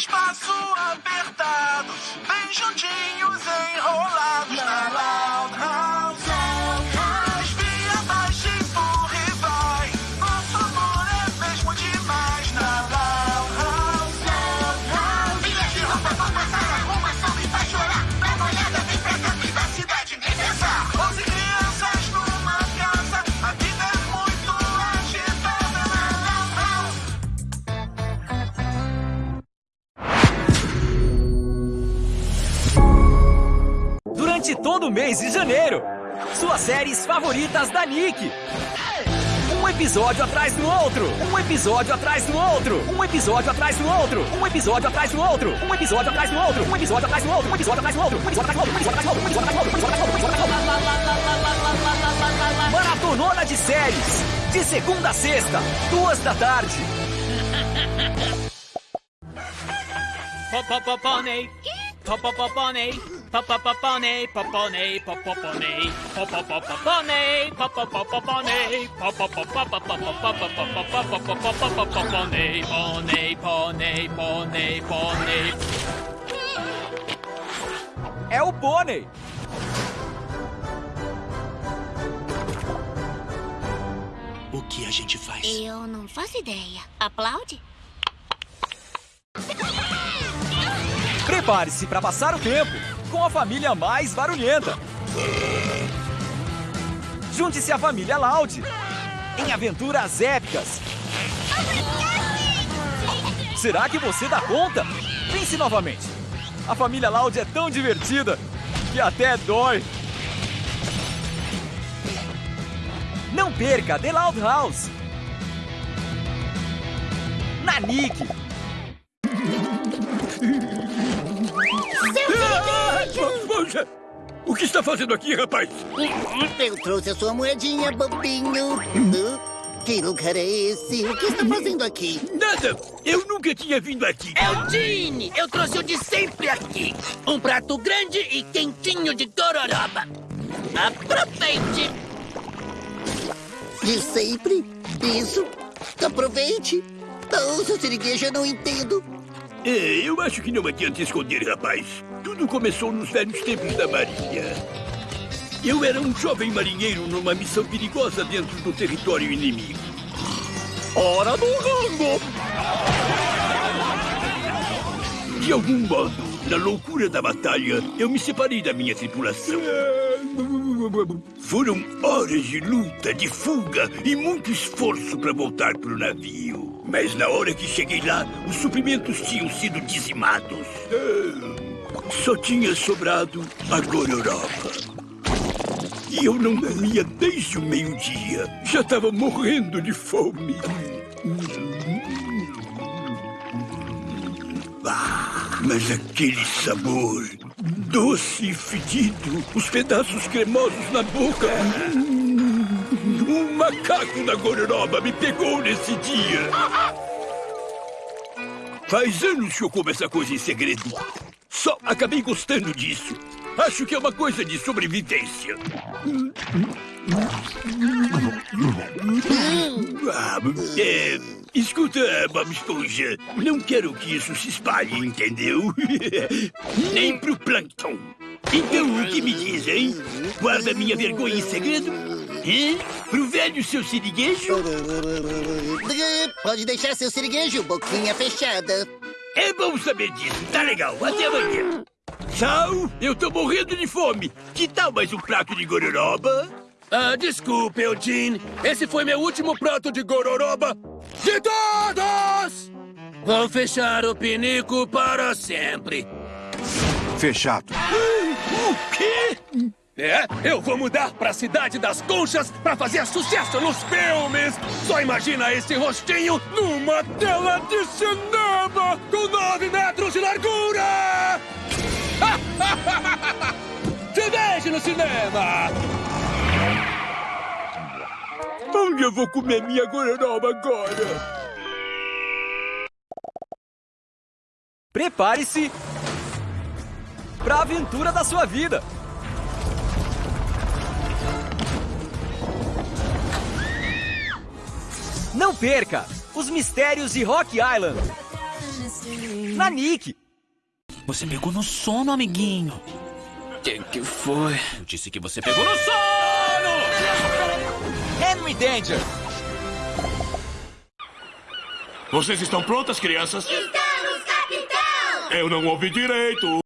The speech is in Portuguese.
espaço apertado, bem juntinhos, enrolados na Durante todo o mês de janeiro, suas séries favoritas da Nick. Um episódio atrás do outro, um episódio atrás do outro, um episódio atrás do outro, um episódio atrás do outro, um episódio atrás do outro, um episódio atrás do outro, um episódio atrás do outro, um episódio atrás do outro, um episódio atrás do outro, um episódio atrás do outro, um episódio atrás do outro, um episódio atrás do outro. Maratonona de séries, de segunda a sexta, duas da tarde. Popopopone. Popopopone. Popopopone. Popone. Popopone. Popopopone. Popopopone. Popopopopone. Pone, pone, pone, pone. É o Pônei. O que a gente faz? Eu não faço ideia. Aplaude? Prepare-se para passar o tempo com a família mais barulhenta. Junte-se à família Loud em aventuras épicas. Será que você dá conta? Pense novamente. A família Loud é tão divertida que até dói. Não perca The Loud House. Na está fazendo aqui, rapaz? Eu trouxe a sua moedinha, bobinho. Uh, Que lugar é esse? O que está fazendo aqui? Nada! Eu nunca tinha vindo aqui. É o Gene! Eu trouxe o de sempre aqui! Um prato grande e quentinho de gororoba! Aproveite! De sempre? Isso? Aproveite. Oh, seu eu não entendo. É, eu acho que não adianta esconder, rapaz. Tudo começou nos velhos tempos da Marinha. Eu era um jovem marinheiro numa missão perigosa dentro do território inimigo. Hora do rango! De algum modo, na loucura da batalha, eu me separei da minha tripulação. Foram horas de luta, de fuga e muito esforço para voltar para o navio. Mas na hora que cheguei lá, os suprimentos tinham sido dizimados. Só tinha sobrado a gororoba. E eu não comia desde o meio-dia. Já estava morrendo de fome. Mas aquele sabor doce e fedido, os pedaços cremosos na boca. Um macaco da gororoba me pegou nesse dia. Faz anos que eu como essa coisa em segredo. Só acabei gostando disso. Acho que é uma coisa de sobrevivência. É, escuta, Bob Esponja. Não quero que isso se espalhe, entendeu? Nem pro Plankton. Então, o que me diz, hein? Guarda minha vergonha em segredo? Hein? Pro velho seu siriguejo? Pode deixar seu siriguejo, boquinha fechada. É bom saber disso. Tá legal. Até amanhã. Tchau. Eu tô morrendo de fome. Que tal mais um prato de gororoba? Ah, desculpe, Eugene. Esse foi meu último prato de gororoba de todos! Vou fechar o pinico para sempre. Fechado. O quê? É, eu vou mudar para a cidade das conchas para fazer sucesso nos filmes. Só imagina esse rostinho numa tela de cinema com nove metros de largura. Te vejo no cinema. Onde eu vou comer minha gororoba agora? Prepare-se para a aventura da sua vida. Não perca os mistérios de Rock Island. Na Nick. Você pegou no sono, amiguinho. Quem que foi? Eu disse que você pegou no sono! Henry Danger. Vocês estão prontas, crianças? Estamos, capitão! Eu não ouvi direito.